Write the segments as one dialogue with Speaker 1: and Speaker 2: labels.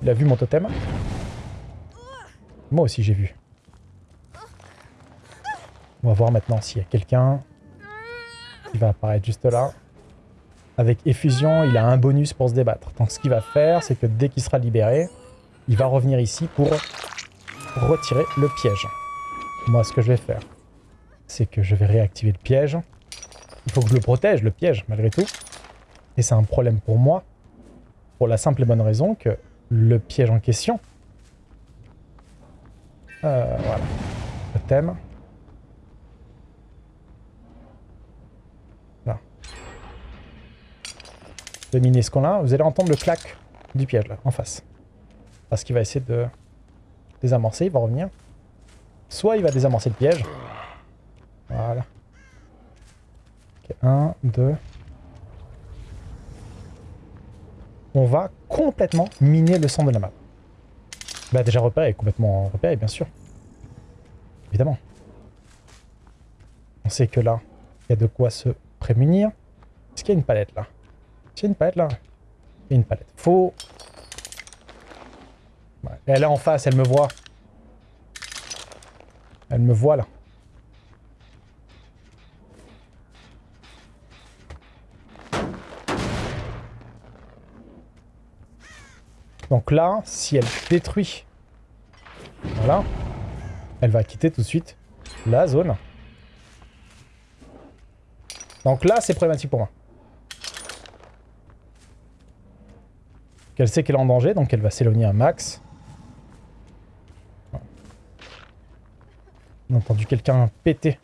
Speaker 1: Il a vu mon totem Moi aussi j'ai vu. On va voir maintenant s'il y a quelqu'un qui va apparaître juste là. Avec effusion, il a un bonus pour se débattre. Donc ce qu'il va faire, c'est que dès qu'il sera libéré, il va revenir ici pour retirer le piège. Moi, ce que je vais faire, c'est que je vais réactiver le piège. Il faut que je le protège, le piège, malgré tout. Et c'est un problème pour moi, pour la simple et bonne raison que le piège en question... Euh, voilà. Le thème. Là. Dominer ce qu'on a. Vous allez entendre le clac du piège, là, en face. Parce qu'il va essayer de désamorcer, il va revenir. Soit il va désamorcer le piège. Voilà. Ok, un, deux. On va complètement miner le sang de la map. Bah déjà repéré, complètement repéré, bien sûr. Évidemment. On sait que là, il y a de quoi se prémunir. Est-ce qu'il y a une palette là? Est-ce qu'il y a une palette là Il y a une palette. Faut elle est en face, elle me voit. Elle me voit là. Donc là, si elle détruit, voilà, elle va quitter tout de suite la zone. Donc là, c'est problématique pour moi. Elle sait qu'elle est en danger, donc elle va s'éloigner un max. J'ai entendu quelqu'un péter.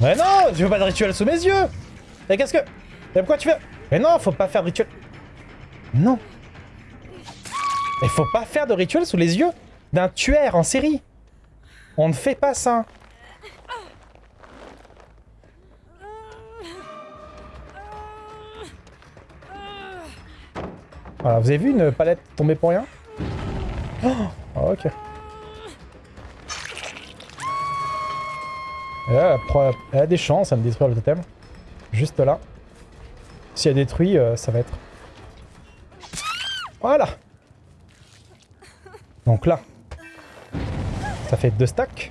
Speaker 1: Mais non Tu veux pas de rituel sous mes yeux Mais qu'est-ce que... Mais pourquoi tu fais... Mais non, faut pas faire de rituel... Non Il faut pas faire de rituel sous les yeux d'un tueur en série On ne fait pas ça Voilà, vous avez vu une palette tomber pour rien? Oh, Ok. Elle a, des chances à me détruire le totem. Juste là. Si elle détruit, euh, ça va être... Voilà Donc là, ça fait deux stacks.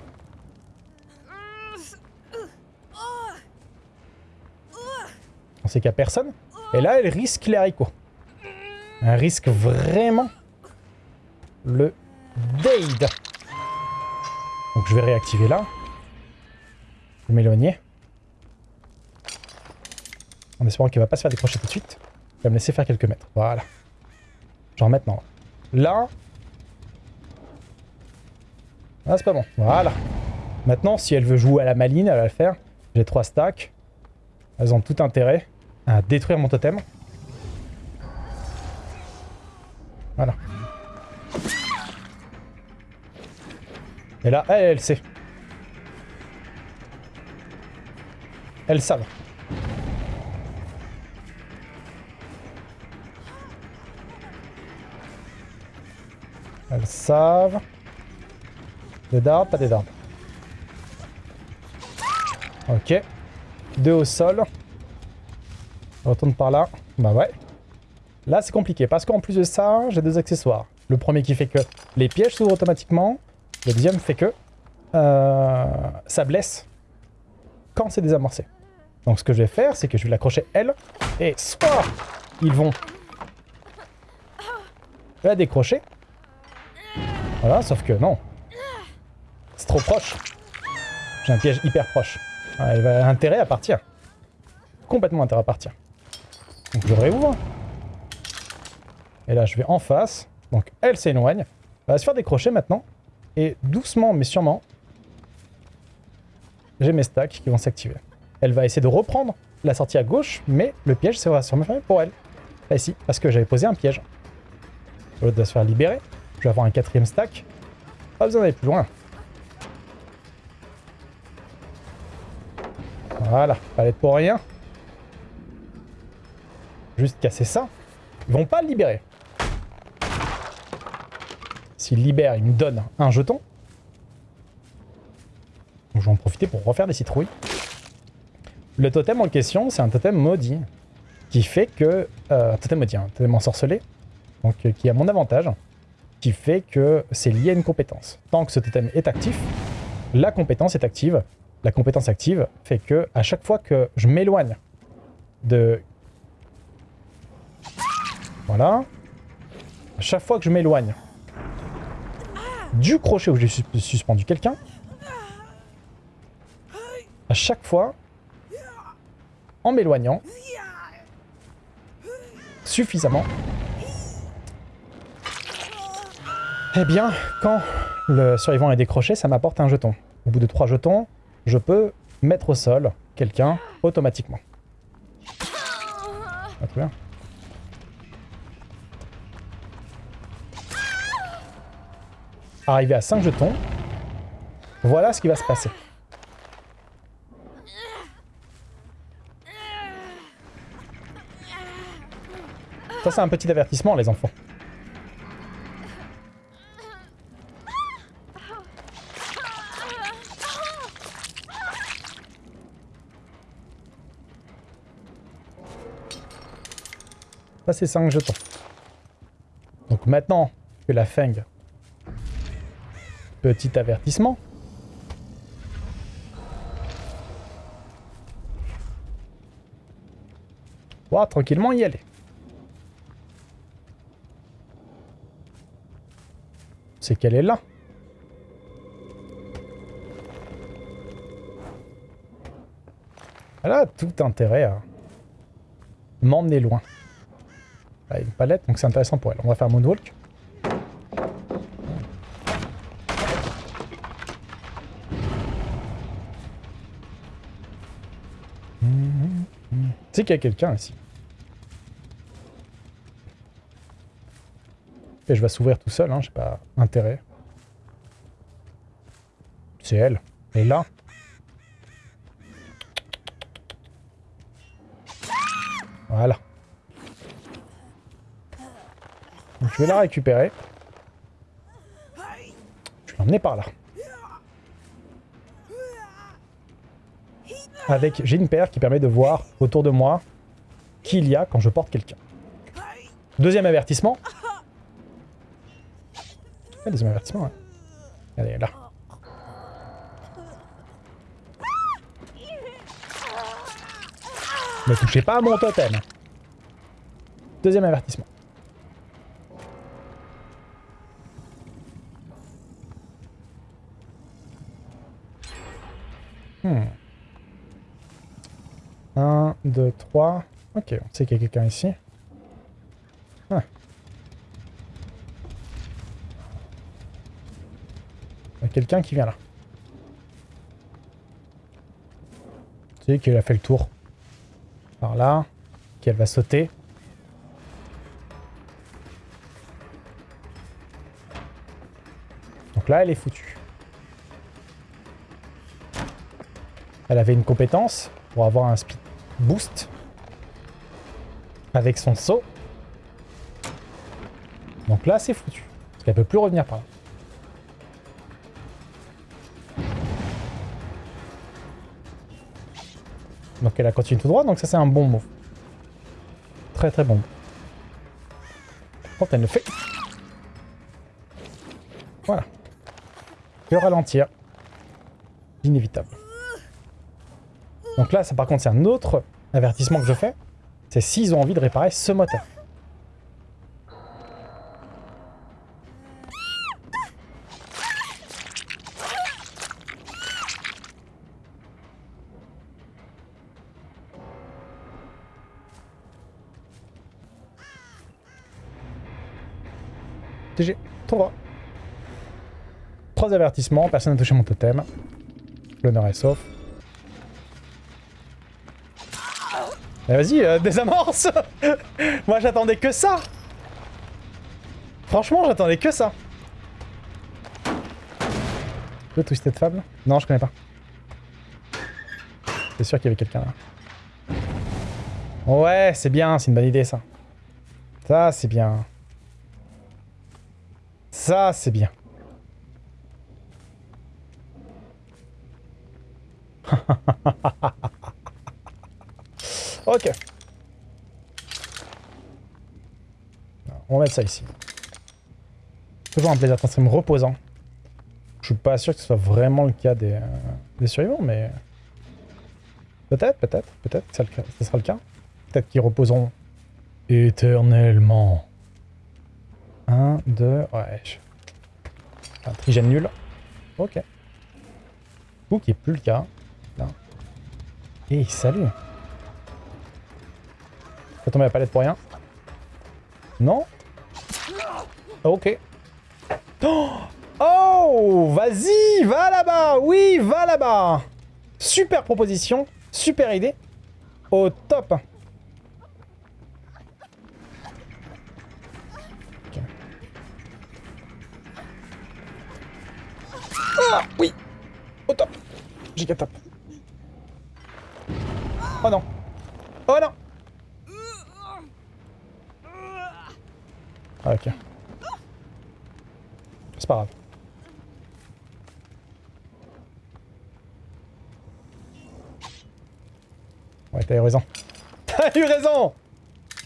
Speaker 1: On sait qu'il n'y a personne. Et là, elle risque les haricots. Elle risque vraiment le Dade. Donc je vais réactiver là. Je vais m'éloigner. En espérant qu'il va pas se faire décrocher tout de suite. Il va me laisser faire quelques mètres. Voilà. Genre maintenant. Là. Ah, c'est pas bon. Voilà. Maintenant, si elle veut jouer à la maline, elle va le faire. J'ai trois stacks. Elles ont tout intérêt à détruire mon totem. Voilà. Et là, elle, elle sait. Elles savent. Elles savent. Des dards, pas des dards. Ok. Deux au sol. On retourne par là. Bah ouais. Là, c'est compliqué parce qu'en plus de ça, j'ai deux accessoires. Le premier qui fait que les pièges s'ouvrent automatiquement. Le deuxième fait que euh, ça blesse quand c'est désamorcé. Donc ce que je vais faire, c'est que je vais l'accrocher elle, et soit ils vont la décrocher. Voilà, sauf que non. C'est trop proche. J'ai un piège hyper proche. Elle va intérêt à partir. Complètement intérêt à partir. Donc je réouvre. Et là, je vais en face. Donc elle s'éloigne. Elle va se faire décrocher maintenant. Et doucement, mais sûrement, j'ai mes stacks qui vont s'activer. Elle va essayer de reprendre la sortie à gauche, mais le piège sera sûrement fermé pour elle. Là, ici, parce que j'avais posé un piège. L'autre doit se faire libérer. Je vais avoir un quatrième stack. Pas besoin d'aller plus loin. Voilà, palette pour rien. Juste casser ça. Ils vont pas le libérer. S'ils libèrent, ils me donnent un jeton. Donc je vais en profiter pour refaire des citrouilles. Le totem en question, c'est un totem maudit. Qui fait que... Euh, un totem maudit, un totem ensorcelé. Donc euh, qui a mon avantage. Qui fait que c'est lié à une compétence. Tant que ce totem est actif, la compétence est active. La compétence active fait que à chaque fois que je m'éloigne de... Voilà. À chaque fois que je m'éloigne du crochet où j'ai suspendu quelqu'un, à chaque fois, en m'éloignant suffisamment, eh bien, quand le survivant est décroché, ça m'apporte un jeton. Au bout de trois jetons, je peux mettre au sol quelqu'un automatiquement. Ah. Arrivé à 5 jetons, voilà ce qui va se passer. Ça, c'est un petit avertissement, les enfants. Ça, c'est 5 jetons. Donc maintenant que la Feng... Petit avertissement. On va tranquillement y aller. C'est qu'elle est là. Elle a tout intérêt à m'emmener loin. A une palette, donc c'est intéressant pour elle. On va faire Moonwalk. C'est qu'il y a quelqu'un ici. Et je vais s'ouvrir tout seul, hein, j'ai pas intérêt. C'est elle. Elle là. Je vais la récupérer. Je vais l'emmener par là. Avec, j'ai une paire qui permet de voir autour de moi qui il y a quand je porte quelqu'un. Deuxième avertissement. Deuxième avertissement, ouais. Allez, là. Ne touchez pas à mon totem. Deuxième avertissement. Hmm. 1, 2, 3. Ok, on sait qu'il y a quelqu'un ici. Ah. Il y a quelqu'un qui vient là. Tu sais qu'il a fait le tour. Par là. Qu'elle va sauter. Donc là, elle est foutue. Elle avait une compétence pour avoir un speed boost avec son saut. Donc là, c'est foutu. Parce qu'elle peut plus revenir par là. Donc elle a continué tout droit, donc ça c'est un bon mot. Très très bon. Quand elle le fait... Voilà. Que ralentir. Inévitable. Donc là, ça par contre, c'est un autre avertissement que je fais. C'est s'ils ont envie de réparer ce moteur. TG, trois. Trois avertissements, personne n'a touché mon totem. L'honneur est sauf. Vas-y, euh, désamorce Moi j'attendais que ça Franchement, j'attendais que ça. Le Twisted Fable Non, je connais pas. C'est sûr qu'il y avait quelqu'un là. Ouais, c'est bien, c'est une bonne idée ça. Ça, c'est bien. Ça, c'est bien. ok. On va ça ici. Toujours un plaisir de stream reposant. Je suis pas sûr que ce soit vraiment le cas des, euh, survivants, mais... Peut-être, peut-être, peut-être que ce sera le cas. Peut-être qu'ils reposeront éternellement. Un, deux, ouais. Un trigène nul. Ok. Ou qui est plus le cas. Et salut. Ça tomber la palette pour rien. Non Ok. Oh, Vas-y, va là-bas Oui, va là-bas Super proposition, super idée. Au top Ah Oui Au top Giga top. Oh non Oh non ah, ok. Ouais, t'as eu raison. T'as eu raison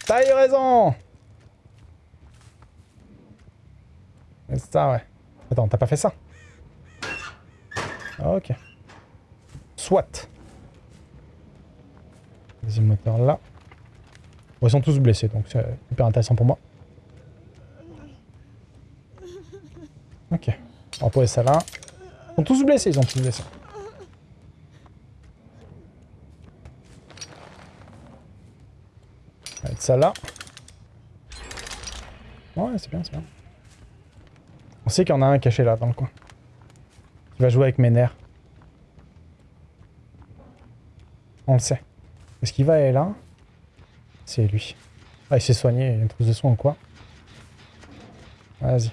Speaker 1: T'as eu raison C'est ça, ouais. Attends, t'as pas fait ça? Ok. Soit. Deuxième moteur là. Ils sont tous blessés, donc c'est hyper intéressant pour moi. Ok. On va poser ça. Ils sont tous blessés, ils sont tous blessés. On va mettre ça là. Ouais, c'est bien, c'est bien. On sait qu'il y en a un caché là, dans le coin. Qui va jouer avec mes nerfs. On le sait. Est-ce qu'il va aller là? C'est lui. Ah, il s'est soigné, il y a une trousse de soins ou quoi? Vas-y.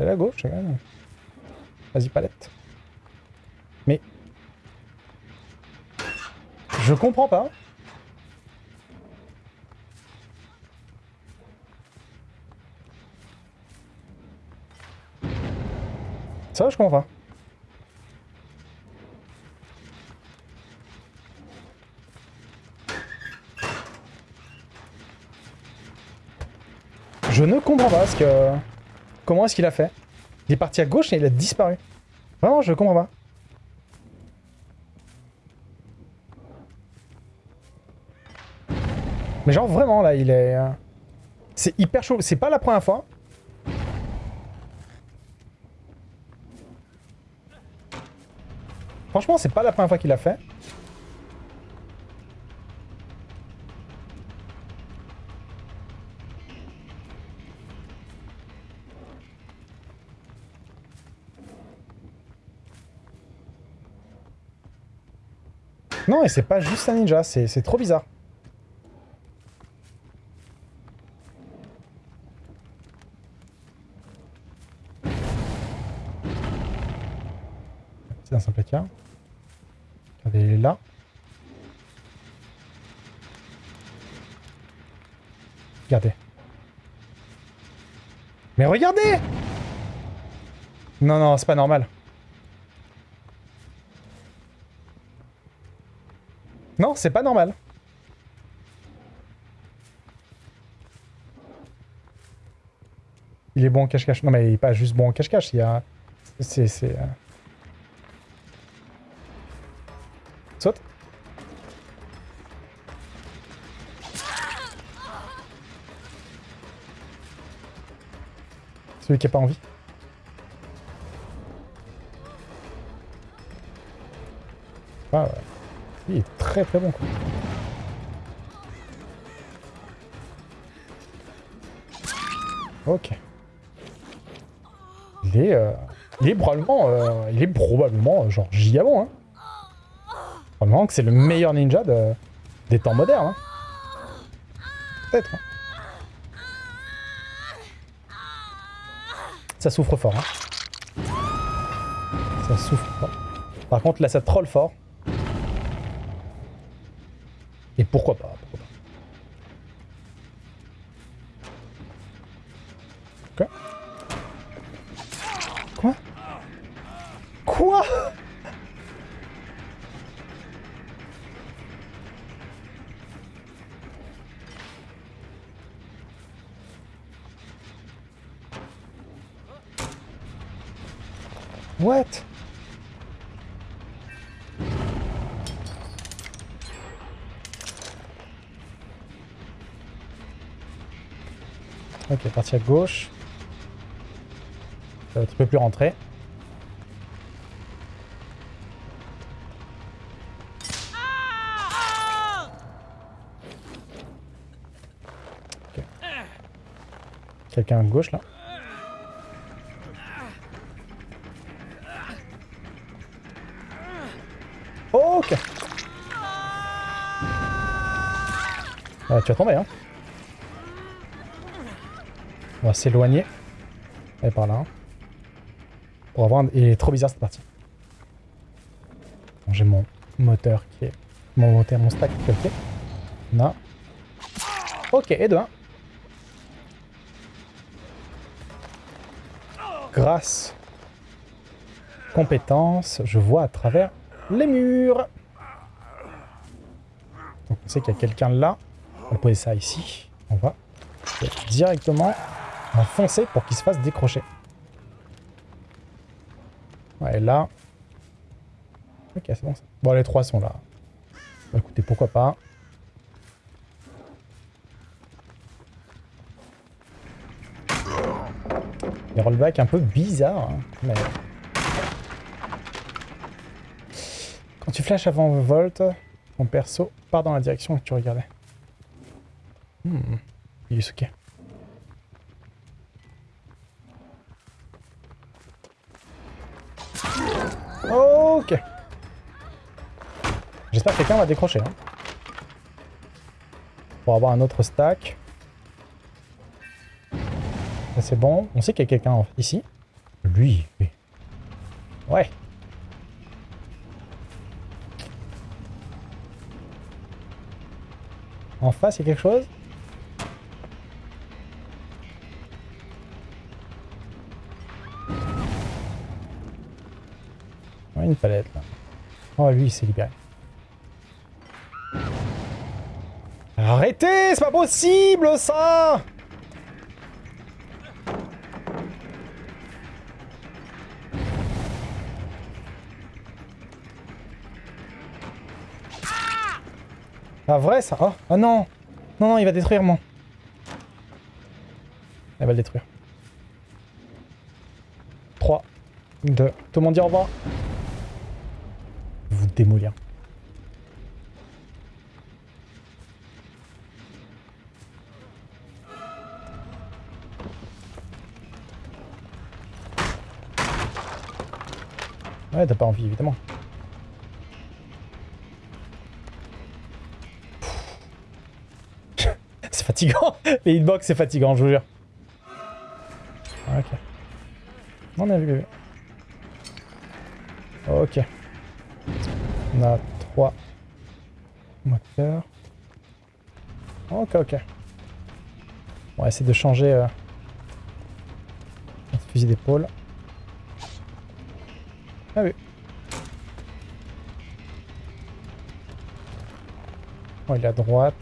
Speaker 1: T'es à gauche, Vas-y, palette. Mais... Je comprends pas. Ça, je comprends pas. Je ne comprends pas ce que... Comment est-ce qu'il a fait? Il est parti à gauche et il a disparu. Vraiment, je comprends pas. Mais genre vraiment là, il est... Euh, c'est hyper chaud. C'est pas la première fois. Franchement, c'est pas la première fois qu'il a fait. Non, et c'est pas juste un ninja, c'est trop bizarre. C'est un simple écart. Regardez, il est là. Regardez. Mais regardez Non, non, c'est pas normal. C'est pas normal. Il est bon en cache-cache. Non, mais il est pas juste bon en cache-cache. Il y a... C'est... euh. Saute. Celui qui a pas envie. Ah. Il est très très bon. Ok. Il est, euh, il est probablement, euh, il est probablement euh, genre giga bon. Hein. Probablement que c'est le meilleur ninja de, des temps modernes. Hein. Peut-être. Hein. Ça souffre fort. Hein. Ça souffre fort. Par contre là ça troll fort. Et pourquoi pas, Ok, parti à gauche. Euh, tu peux plus rentrer. Quelqu'un à gauche là. Ok. Euh, tu vas tomber hein. S'éloigner. Et par là. Pour avoir. Il est trop bizarre cette partie. J'ai mon moteur qui est... Mon moteur, mon stack qui est ok. Non. Ok, et de 1. Grâce. Compétence, je vois à travers les murs. Donc on sait qu'il y a quelqu'un là. On va poser ça ici. On va directement enfoncer pour qu'il se fasse décrocher. Ouais, là. Ok, c'est bon ça. Bon, les trois sont là. Bah, écoutez, pourquoi pas. Les rollbacks un peu bizarres. hein. Quand tu flashes avant Volt, ton perso part dans la direction que tu regardais. Hmm. Yusuke. Ok. J'espère que quelqu'un va décrocher. hein. Pour avoir un autre stack. C'est bon. On sait qu'il y a quelqu'un ici. Lui. Ouais. En face, il y a quelque chose? Palette là. Oh, lui, il s'est libéré. Arrêtez C'est pas possible ça Ah vrai ça Oh, oh non Non, non, il va détruire mon... Elle va le détruire. 3, 2, tout le monde dit au revoir. Démolir. Ouais, t'as pas envie, évidemment. c'est fatigant. Les hitbox, c'est fatigant, je vous jure. Ok. On a vu. Ok. On a trois moteurs. Ok, ok. On va essayer de changer euh, notre fusil d'épaule. Ah oui. Oh, il est à droite.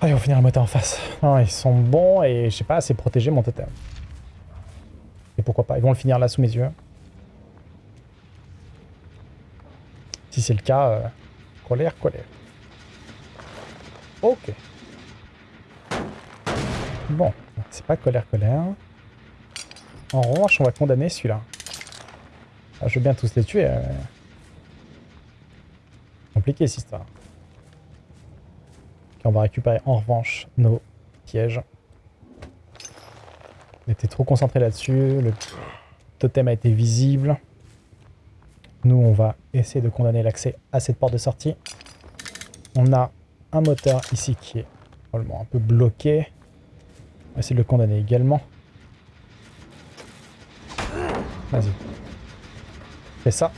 Speaker 1: Ah, ils vont finir le moteur en face. Non, ils sont bons et je sais pas assez protéger mon totem. Et pourquoi pas, ils vont le finir là sous mes yeux. C'est le cas, euh, colère, colère. Ok. Bon, c'est pas colère, colère. En revanche, on va condamner celui-là. Ah, je veux bien tous les tuer. euh. Compliqué cette histoire. Ok, on va récupérer en revanche nos pièges. On était trop concentré là-dessus. Le totem a été visible. Nous, on va essayer de condamner l'accès à cette porte de sortie. On a un moteur ici qui est probablement un peu bloqué. On va essayer de le condamner également. Vas-y. Fais ça.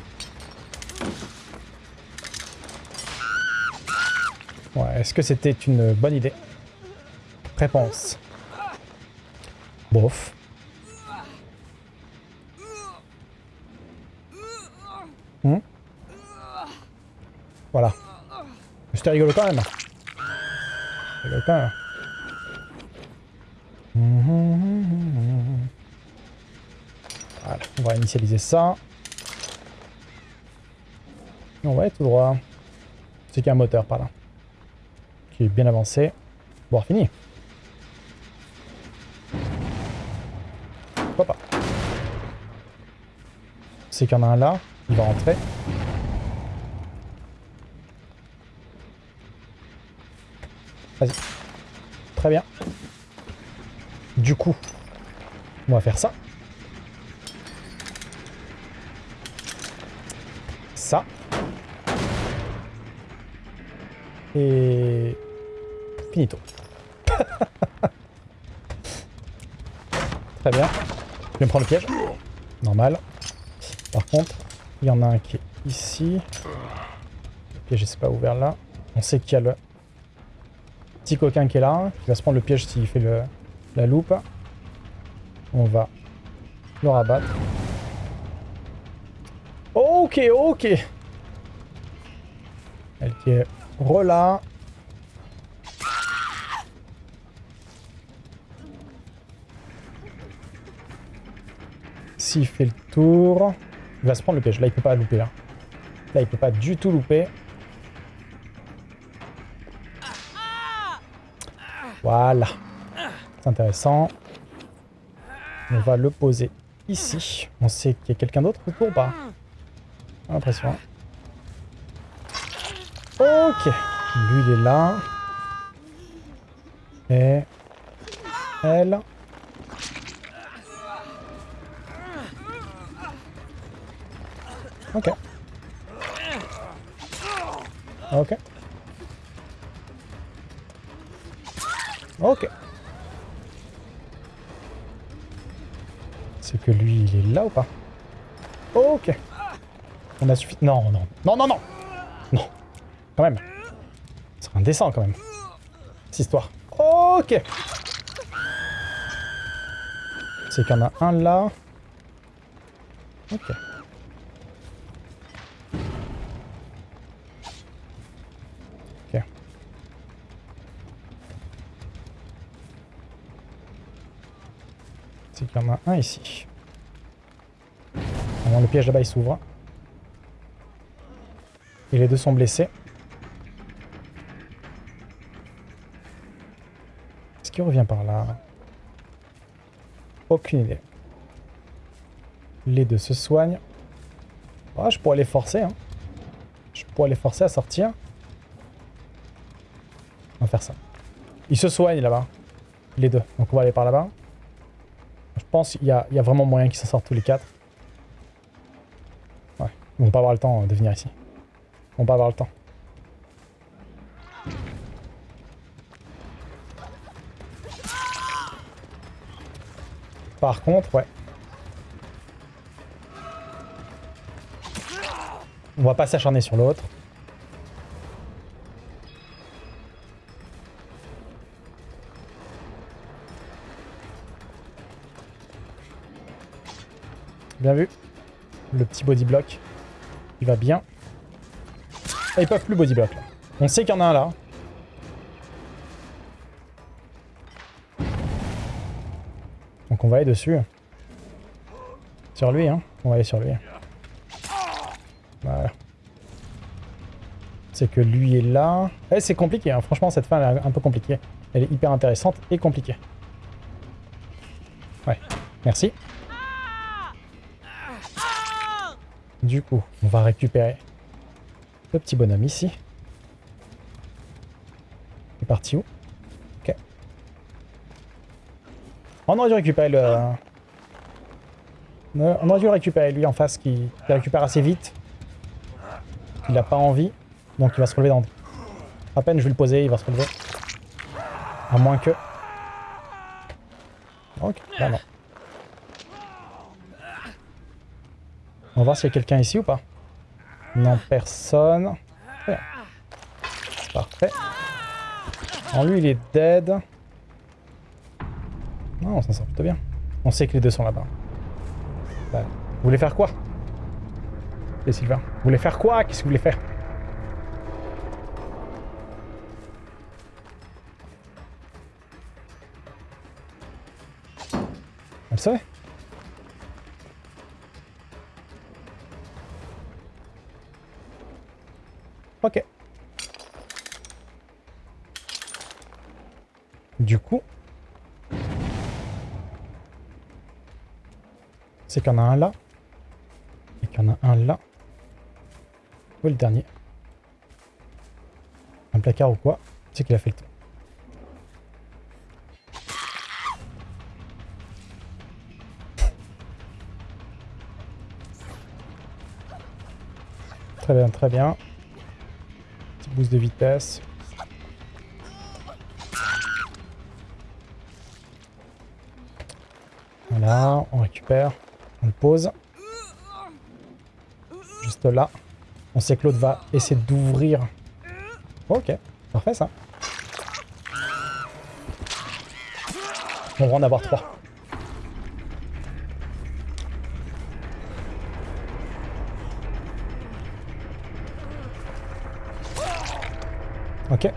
Speaker 1: Ouais, est-ce que c'était une bonne idée? Réponse. Bof. Hmm voilà. C'était rigolo quand même. Rigolo quand même. Voilà, on va initialiser ça. On va aller tout droit. C'est qu'il y a un moteur par là. Qui est bien avancé. Bon, fini. Pourquoi pas C'est qu'il y en a un là. Il va rentrer. Vas-y. Très bien. Du coup, on va faire ça. Ça. Et... Finito. Très bien. Je vais me prendre le piège. Normal. Par contre, il y en a un qui est ici. Le piège, c'est pas ouvert là. On sait qu'il y a le coquin qui est là, qui va se prendre le piège s'il fait le, la loupe. On va le rabattre. Ok, ok. Elle qui est relâ. S'il fait le tour, il va se prendre le piège. Là, il peut pas louper. Là, là il peut pas du tout louper. Voilà. C'est intéressant. On va le poser ici. On sait qu'il y a quelqu'un d'autre ou pas J'ai l'impression. Ok. Lui, il est là. Et... Elle. Ok. Ok. Ok. C'est que lui, il est là ou pas Ok. On a suffi... Non, non. Non, non, non Non. Quand même. C'est indécent, quand même. Cette histoire. Ok. C'est qu'il y en a un là. Ok. Ok. C'est qu'il y en a ici. Le piège là-bas, il s'ouvre. Et les deux sont blessés. Est-ce qu'il revient par là? Aucune idée. Les deux se soignent. Ah, je pourrais les forcer. Hein. Je pourrais les forcer à sortir. On va faire ça. Ils se soignent là-bas. Les deux. Donc on va aller par là-bas. Je pense qu'il y, a vraiment moyen qu'ils s'en sortent tous les quatre. Ouais. Ils vont pas avoir le temps de venir ici. Ils vont pas avoir le temps. Par contre, ouais. On va pas s'acharner sur l'autre. Bien vu. Le petit body block. Il va bien. Ah, ils peuvent plus body block là. On sait qu'il y en a un là. Donc on va aller dessus. Sur lui, hein. On va aller sur lui. Voilà. C'est que lui est là. Eh, c'est compliqué, hein. franchement, cette fin est un peu compliquée. Elle est hyper intéressante et compliquée. Ouais, merci. Du coup, on va récupérer le petit bonhomme ici. Il est parti où? Ok. On aurait dû récupérer le... On aurait dû récupérer lui en face qui, récupère assez vite. Il n'a pas envie. Donc il va se relever dans... À peine je vais le poser, il va se relever. À moins que... Ok, là non. On va voir s'il y a quelqu'un ici ou pas. Non, personne. Parfait. En lui, il est dead. Non, on s'en sort plutôt bien. On sait que les deux sont là-bas. Vous voulez faire quoi? Et Sylvain Vous voulez faire quoi? Qu'est-ce que vous voulez faire? Elle le Du coup... C'est qu'il y en a un là. Et qu'il y en a un là. Où est le dernier? Un placard ou quoi? C'est qu'il a fait le tour. Très bien, très bien. Petit boost de vitesse. Voilà, on récupère, on le pose. Juste là. On sait que l'autre va essayer d'ouvrir. Ok, parfait ça. On va en avoir trois. Ok.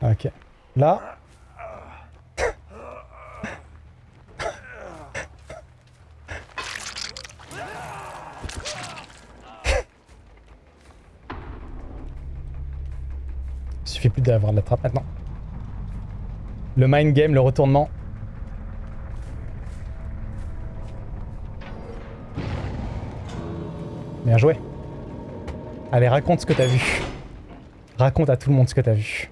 Speaker 1: Ok. Là. Il suffit plus d'avoir de la trappe maintenant. Le mind game, le retournement. Bien joué. Allez, raconte ce que t'as vu. Raconte à tout le monde ce que t'as vu.